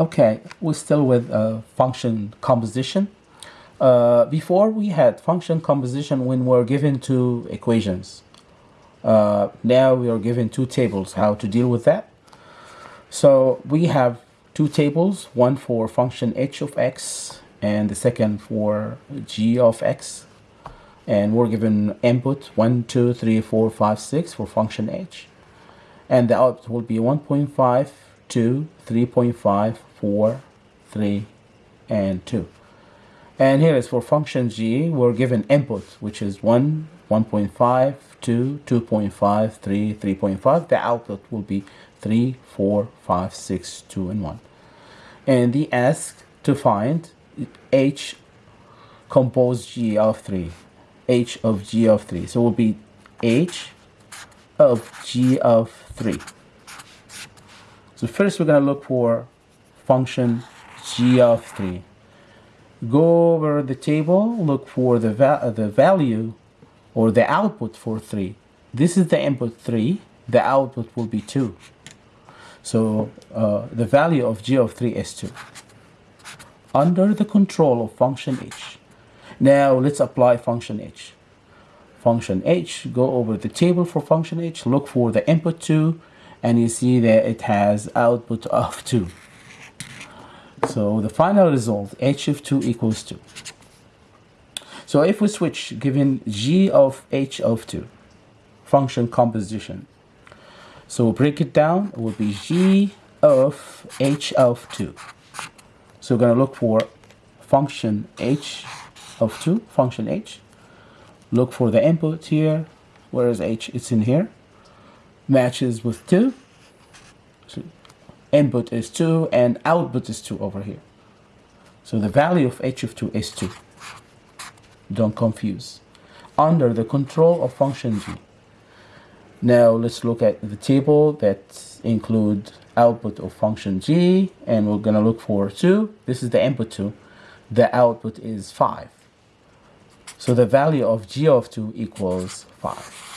Okay, we're still with uh, function composition. Uh, before we had function composition when we're given two equations. Uh, now we are given two tables, how to deal with that. So we have two tables, one for function h of x and the second for g of x. And we're given input 1, 2, 3, 4, 5, 6 for function h. And the output will be 1.5, 2, 3.5, 4, 3, and 2. And here is for function g, we're given input, which is 1, 1.5, 2, 2.5, 3, 3.5. The output will be 3, 4, 5, 6, 2, and 1. And the ask to find h compose g of 3, h of g of 3. So it will be h of g of 3. So first we're going to look for function g of 3. Go over the table, look for the, va the value or the output for 3. This is the input 3, the output will be 2. So uh, the value of g of 3 is 2. Under the control of function h. Now let's apply function h. Function h, go over the table for function h, look for the input 2, and you see that it has output of 2. So the final result, h of 2 equals 2. So if we switch, given g of h of 2, function composition. So we'll break it down, it will be g of h of 2. So we're going to look for function h of 2, function h. Look for the input here. Where is h? It's in here matches with 2. So input is 2 and output is 2 over here. So the value of h of 2 is 2. Don't confuse. Under the control of function g. Now let's look at the table that include output of function g and we're going to look for 2. This is the input 2. The output is 5. So the value of g of 2 equals 5.